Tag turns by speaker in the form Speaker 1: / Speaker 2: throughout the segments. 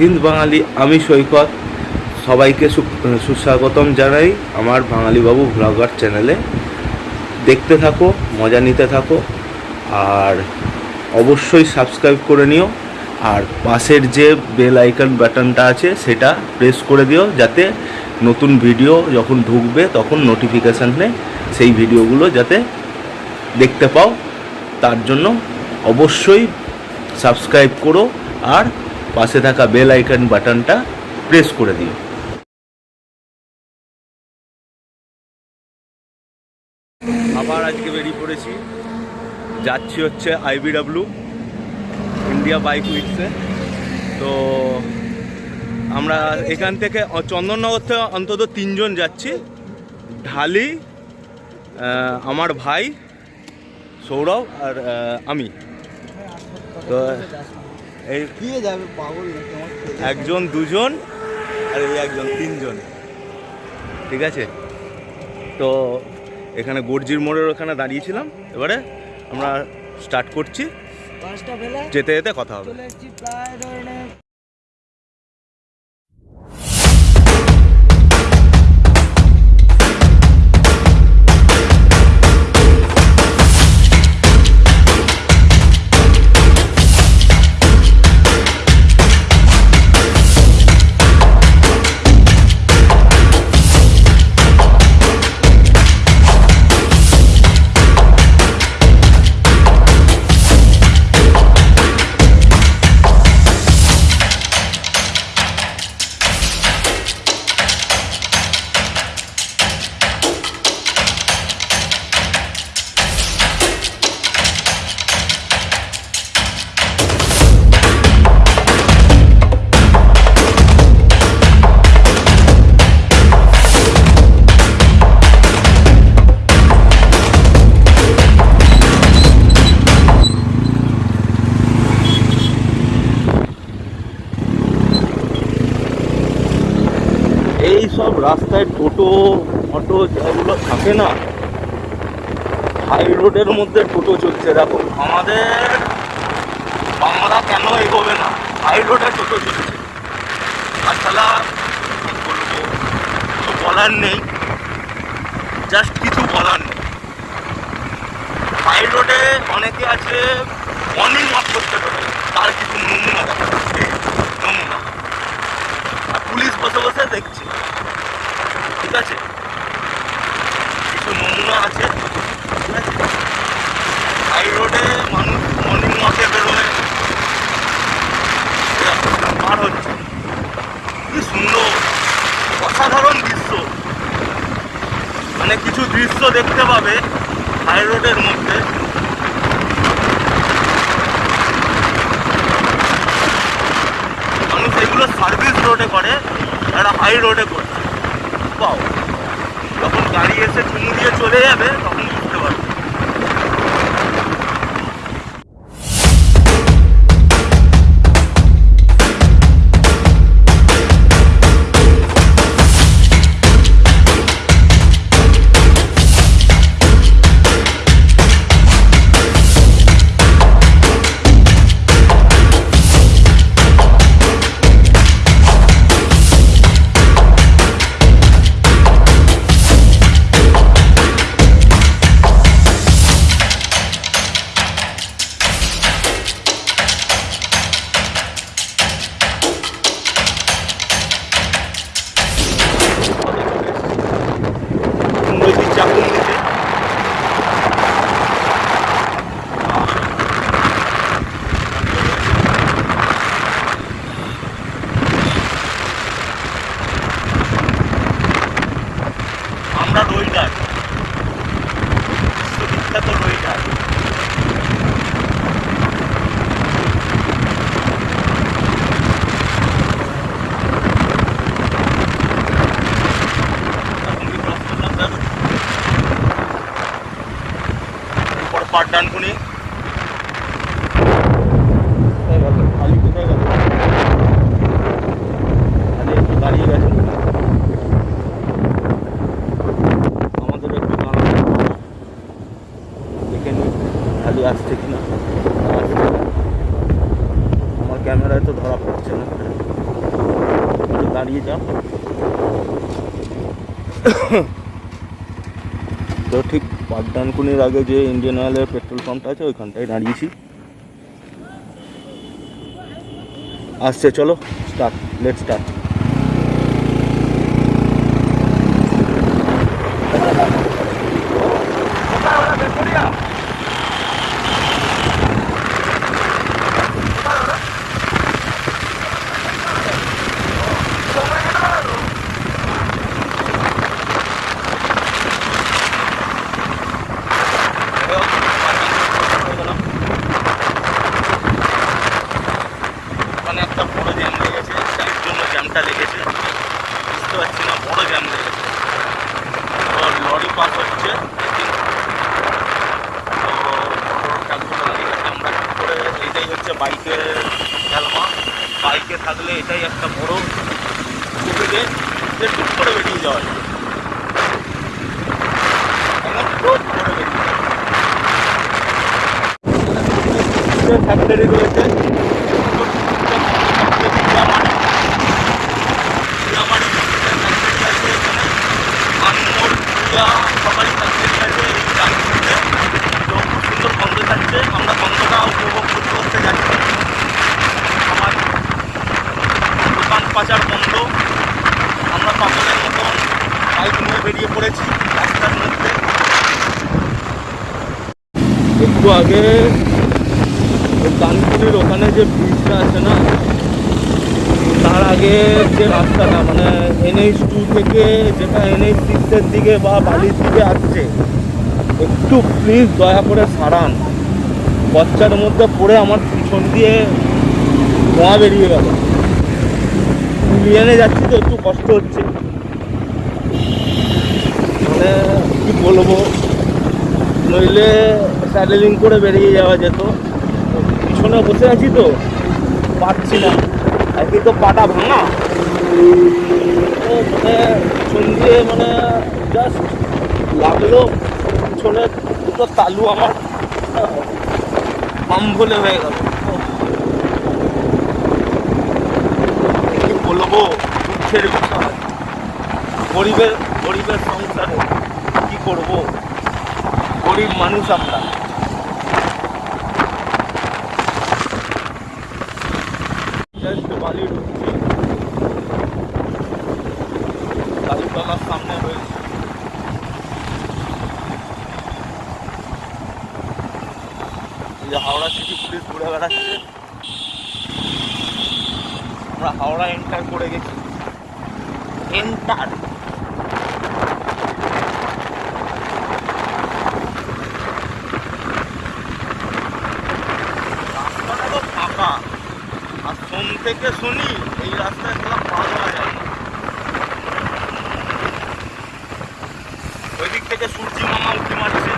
Speaker 1: হিন্দ বাঙালি, আমি সৈকত। সবাইকে সুস্বাগতম জানাই আমার বাঙালি বাবু ব্লগার চ্যানেলে। দেখতে থাকো, মজা নিতে থাকো, আর অবশ্যই সাবস্ক্রাইব করে নিও। আর পাশের যে বেল আইকন বাটনটা আছে, সেটা প্রেস করে দিও, যাতে নতুন ভিডিও যখন ঢুকবে, তখন নোটিফিকেশানে সেই ভিডিওগুলো যাতে দেখতে পাও। তার জন্য অবশ্যই সাবস্ক্রাইব করো, আর পাশে থাকা বেল আইকন বাটনটা প্রেস করে দিও। আবার আজকে বেরিয়ে পড়েছি। যাচ্ছি হচ্ছে আইবিডাব্লিউ ইন্ডিয়া বাইক উইকসে তো আমরা এখান থেকে চন্দননগর থেকে অন্তত তিনজন যাচ্ছি। ঢালি আমার ভাই, সৌরভ আর আমি। তো এই
Speaker 2: যাবে? পাগল।
Speaker 1: একজন দুজন আর এই একজন তিনজন। ঠিক আছে? তো এখানে গর্জির মোড়ের ওখানে দাঁড়িয়েছিলাম। এবারে আমরা স্টার্ট করছি। যেতে যেতে কথা হবে। সব রাস্তায় টোটো, অটো যেগুলো থাকে না হাই রোডের মধ্যে টোটো চলছে। দেখো, আমাদের বাংলা কেন এগোবে না? হাই রোডে টোটো চলছে। তাছাড়া কি বলব? কিছু বলার নেই। জাস্ট কিছু বলার নেই। হাই রোডে অনেকে আছে মর্নিং ওয়াক করতে পারে তার কিছু নমুনা দেখা যাচ্ছে নমুনা আর পুলিশ বসে বসে দেখছে ঠিক আছে কিছু নমুনা আছে ঠিক আছে হাই রোডে মানুষ মর্নিং ওয়াকে বেরোয় এরকম পার হচ্ছে কি সুন্দর অসাধারণ দৃশ্য মানে কিছু দৃশ্য দেখতে পাবে হাই রোডের মধ্যে। মানুষ এগুলো সার্ভিস রোডে করে একটা হাই রোডে করছে। পাও যখন গাড়ি এসে চুমু দিয়ে চলে যাবে ক্যামেরায় তো ধরা পড়ছে না। একটু দাঁড়িয়ে যাও। তো ঠিক পাঠদানকুনির আগে যে ইন্ডিয়ান অয়েলের পেট্রোল পাম্পটা আছে, ওইখানটায় দাঁড়িয়েছি। আসছে, চলো স্টার্ট লেট স্টার্ট ওখানে একটা বড় জ্যাম লেগেছে যার জন্য জ্যামটা লেগেছে বুঝতে পারছি না বড় জ্যাম লেগেছে তো লরি পাস হচ্ছে তো আমরা ঠিক করে এটাই হচ্ছে বাইকের খেলমা বাইকে থাকলে এটাই একটা বড় সুবিধে যে টুক করে বেরিয়ে যাওয়া যায়। ফ্যাক্টরি রয়েছে আমরা গন্ধটা উপভোগ করতে করতে যাচ্ছি আমার দোকান পাচার বন্ধ আমরা পাগলের মতন বাইক নিয়ে বেরিয়ে পড়েছি রাস্তার মধ্যে একটু আগে কানপুরের ওখানে যে ব্রিজটা আছে না, তার আগে যে রাস্তাটা মানে এনএইচ টু থেকে যেটা এনএইচ সিক্সের দিকে বা বালির দিকে আসছে, একটু প্লিজ দয়া করে সারান। বাচ্চার মধ্যে পড়ে আমার পিছন দিয়ে ধোঁয়া বেরিয়ে গেল। ইউনিয়নে যাচ্ছি তো, একটু কষ্ট হচ্ছে। মানে কি বলব? নইলে স্যাডেলিং করে বেরিয়ে যাওয়া যেত। পিছনে বসে আছি তো পারছি না। একই তো পাটা ভাঙা। মানে পিছন দিয়ে মানে জাস্ট লাগল, পিছনে দুটো তালু আমার পাম ভুলে হয়ে গেল। কি বলব, দুঃখের বিষয় গরিবের গরিবের সংসারে কি করব? গরিব মানুষ আমরা। জাস্ট বালি ঢুকছি। কালীতলার সামনে রয়েছে। এই যে হাওড়া সিটি পুলিশ ঘুরে বেড়াচ্ছে। আমরা হাওড়া এন্টার করে গেছি। এন্টার রাস্তাটা তো ফাঁকা আর সোম থেকে শুনি, এই রাস্তায় তোলা পা দেওয়া যায়। ওই দিক থেকে সূর্যি মামা উঠে মারছে।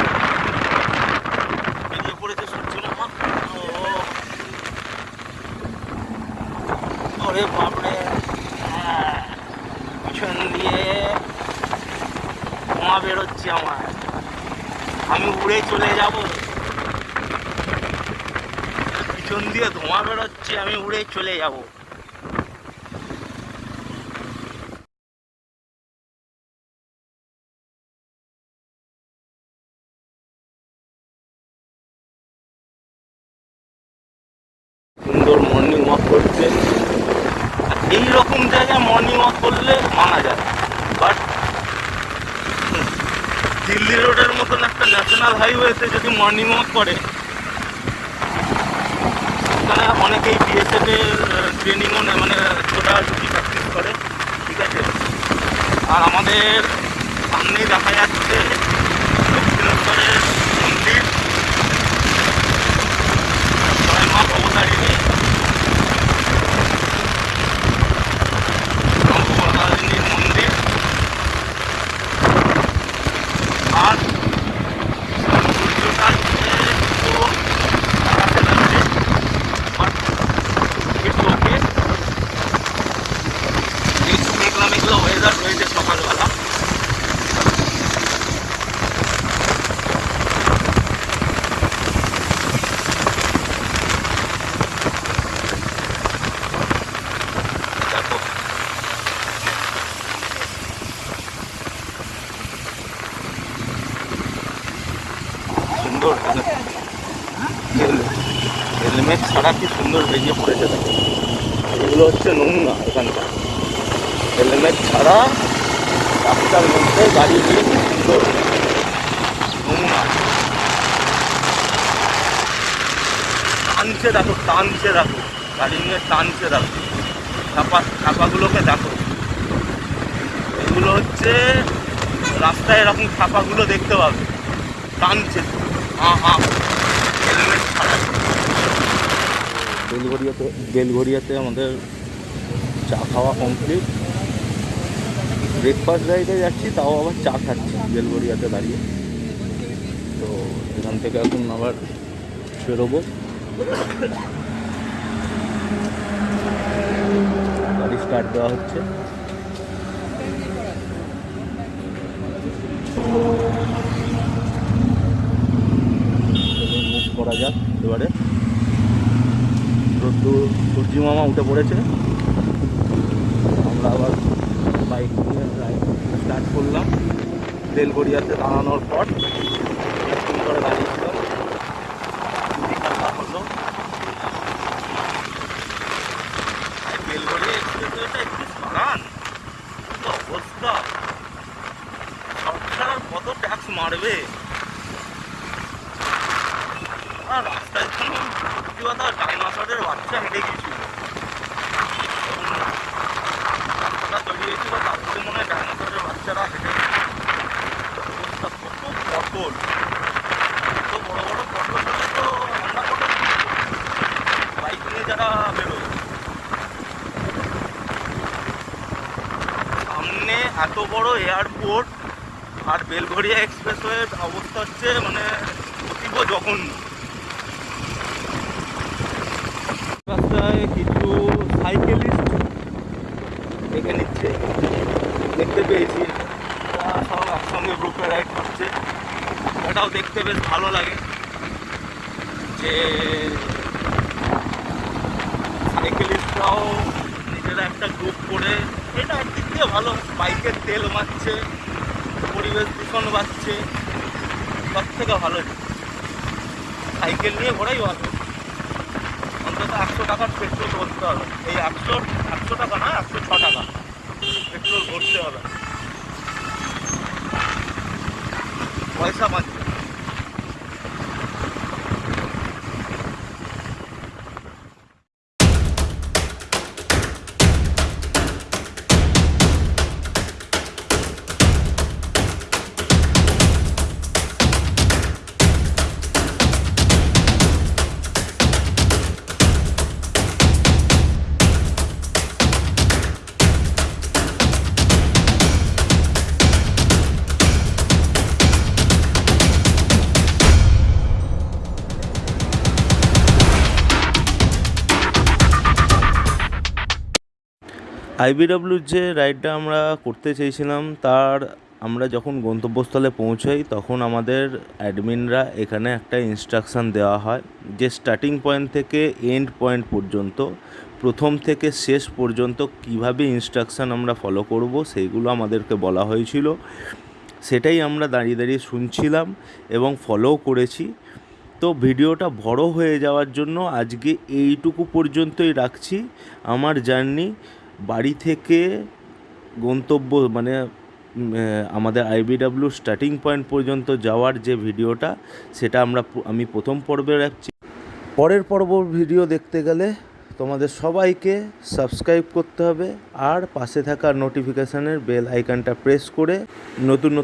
Speaker 1: পিছন দিয়ে ধোঁয়া বেরোচ্ছে আমি উড়ে চলে যাব। পিছন দিয়ে ধোঁয়া বেরোচ্ছে, আমি উড়ে চলে যাব। সুন্দর মর্নিং ওয়াক আর এই রকম জায়গায় মর্নিং ওয়াক করলে মানা যায়। বাট দিল্লি রোডের মতন একটা ন্যাশনাল হাইওয়েতে যদি মর্নিং ওয়াক করে ওখানে অনেকেই বিএসএফ ট্রেনিংও মানে ছোটাছুটি প্র্যাকটিস করে, ঠিক আছে? আর আমাদের সামনেই দেখা যাচ্ছে দক্ষিণেশ্বরের মন্দির জয় মা ভবতারিণী ভবতারিণীর মন্দির আর সূর্যটা একটু দাঁড়াতে লাগছে বাট একটু ওকে একটু মেঘলা মেঘলা ওয়েদার রয়েছে সকালবেলা হেলমেট ছাড়া কি সুন্দর বেরিয়ে পড়েছে দেখো এগুলো হচ্ছে নমুনা এখানকার হেলমেট ছাড়া রাস্তার মধ্যে গাড়ি সুন্দর টানছে দেখো টানছে দেখো। গাড়ি নিয়ে টানছে দেখো। ছাপা, ছাপাগুলোকে দেখো। এগুলো হচ্ছে রাস্তায় এরকম ছাপাগুলো দেখতে পাবে। টানছে হ্যাঁ হ্যাঁ হেলমেট বেলঘরিয়াতে বেলঘরিয়াতে আমাদের চা খাওয়া কমপ্লিট ব্রেকফাস্ট রাইডে যাচ্ছি, তাও আবার চা খাচ্ছি বেলগড়িয়াতে দাঁড়িয়ে। তো এখান থেকে এখন আবার বেরোবো। গাড়ি স্টার্ট দেওয়া হচ্ছে। মুভ করা যাক এবারে। রোদ্দুর সূর্যি মামা উঠে পড়েছে। আমরা আবার বাইক নিয়ে স্টার্ট করলাম। বেলগড়িয়াতে দাঁড়ানোর পর করে কত ট্যাক্স মারবে? রাস্তায় ডাইনোসরের বাচ্চা হেঁটে গেছিল রাস্তাটা তৈরি হয়েছিল তার থেকে মনে হয় ডাইনোসরের বাচ্চারা হেঁটে গেছিল অবস্থা কত পটল কত বড় বড় পটল হলে তো আমরা পটল বাইক নিয়ে যারা বেরোয় সামনে এত বড় এয়ারপোর্ট আর বেলঘরিয়া এক্সপ্রেসওয়ের অবস্থা হচ্ছে মানে অতীব জঘন্য। রাস্তায় কিছু সাইকেলিস্ট দেখে নিচ্ছে, দেখতে পেয়েছি। সব একসঙ্গে গ্রুপে রাইড করছে। এটাও দেখতে বেশ ভালো লাগে যে সাইকেলিস্টরাও নিজেরা একটা গ্রুপ করে এটা একদিক দিয়ে ভালো, বাইকের তেল মারছে পরিবেশ দূষণ বাড়ছে, সব থেকে ভালো সাইকেল নিয়ে ঘোরাই ভালো। অন্তত একশো টাকার পেট্রোল ভরতে হবে। এই একশো একশো টাকা না একশো ছ টাকা। পেট্রোল ভরতে হবে। পয়সা পাচ্ছে আইবিডব্লিউর যে রাইডটা আমরা করতে চেয়েছিলাম, তার আমরা যখন গন্তব্যস্থলে পৌঁছাই, তখন আমাদের অ্যাডমিনরা এখানে একটা ইনস্ট্রাকশান দেওয়া হয় যে স্টার্টিং পয়েন্ট থেকে এন্ড পয়েন্ট পর্যন্ত, প্রথম থেকে শেষ পর্যন্ত কীভাবে ইনস্ট্রাকশান আমরা ফলো করব, সেইগুলো আমাদেরকে বলা হয়েছিল। সেটাই আমরা দাঁড়িয়ে দাঁড়িয়ে শুনছিলাম এবং ফলোও করেছি। তো ভিডিওটা বড় হয়ে যাওয়ার জন্য আজকে এইটুকু পর্যন্তই রাখছি। আমার জার্নি বাড়ি থেকে গন্তব্য মানে আমাদের আইবিডাব্লিউ স্টার্টিং পয়েন্ট পর্যন্ত যাওয়ার যে ভিডিওটা, সেটা আমরা আমি প্রথম পর্বে রাখছি। পরের পর্ব ভিডিও দেখতে গেলে তোমাদের সবাইকে সাবস্ক্রাইব করতে হবে আর পাশে থাকা নোটিফিকেশানের বেল আইকনটা প্রেস করে নতুন নতুন